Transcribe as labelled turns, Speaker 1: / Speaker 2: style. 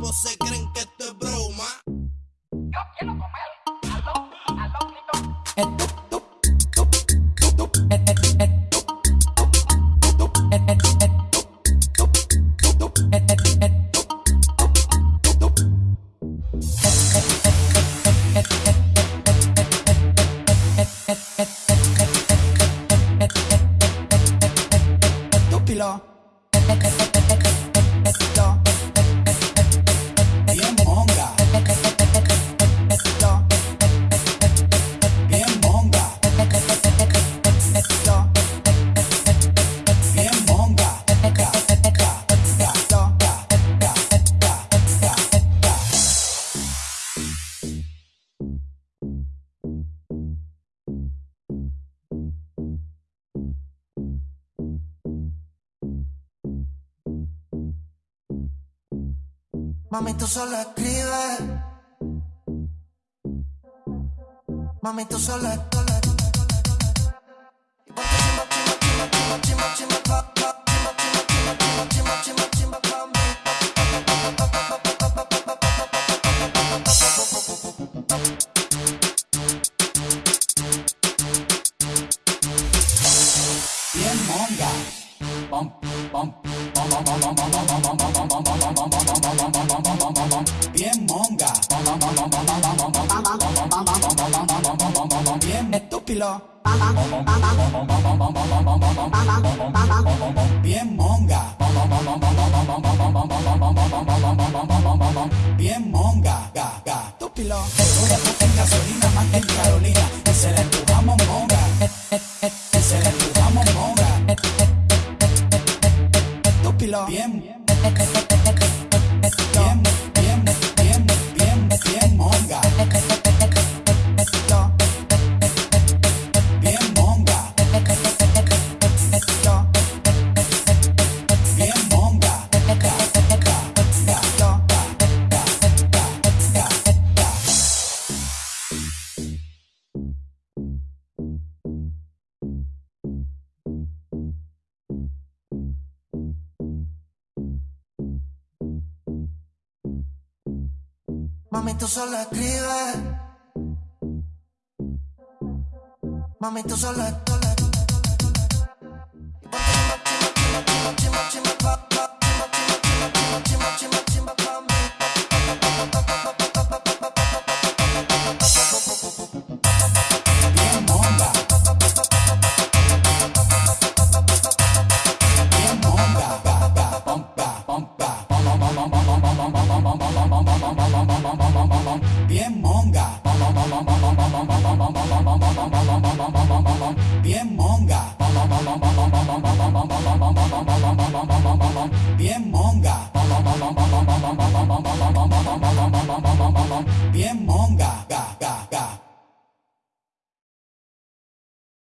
Speaker 1: você quer. Mami, tú solo escribes. Mami, tú solo escribes. Bien monga. Bump, bump. Bien monga. Bien estúpido. Mami, tú solo escribes. Mami, tú solo escribes. Bien monga, ga.